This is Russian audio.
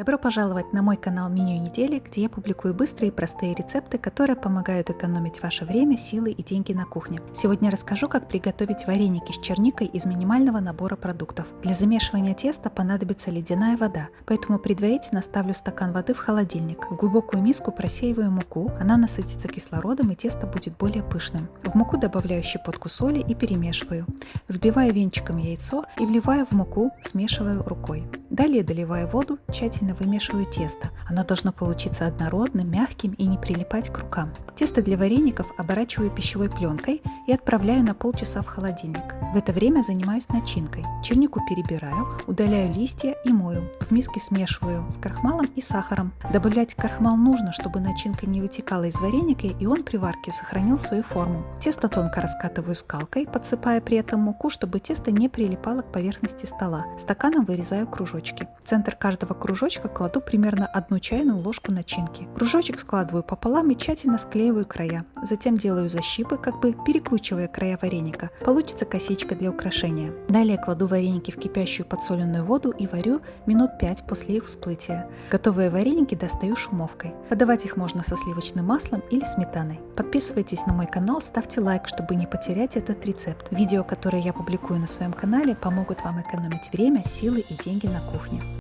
Добро пожаловать на мой канал Меню недели, где я публикую быстрые и простые рецепты, которые помогают экономить ваше время, силы и деньги на кухне. Сегодня расскажу, как приготовить вареники с черникой из минимального набора продуктов. Для замешивания теста понадобится ледяная вода, поэтому предварительно ставлю стакан воды в холодильник. В глубокую миску просеиваю муку, она насытится кислородом и тесто будет более пышным. В муку добавляю щепотку соли и перемешиваю. Взбиваю венчиком яйцо и вливаю в муку, смешиваю рукой. Далее доливаю воду, тщательно вымешиваю тесто. Оно должно получиться однородным, мягким и не прилипать к рукам. Тесто для вареников оборачиваю пищевой пленкой и отправляю на полчаса в холодильник. В это время занимаюсь начинкой. Чернику перебираю, удаляю листья и мою. В миске смешиваю с крахмалом и сахаром. Добавлять крахмал нужно, чтобы начинка не вытекала из вареника и он при варке сохранил свою форму. Тесто тонко раскатываю скалкой, подсыпая при этом муку, чтобы тесто не прилипало к поверхности стола. Стаканом вырезаю кружочек кружочки. В центр каждого кружочка кладу примерно одну чайную ложку начинки. Кружочек складываю пополам и тщательно склеиваю края. Затем делаю защипы, как бы перекручивая края вареника. Получится косичка для украшения. Далее кладу вареники в кипящую подсоленную воду и варю минут 5 после их всплытия. Готовые вареники достаю шумовкой. Подавать их можно со сливочным маслом или сметаной. Подписывайтесь на мой канал, ставьте лайк, чтобы не потерять этот рецепт. Видео, которые я публикую на своем канале, помогут вам экономить время, силы и деньги на кухне кухни.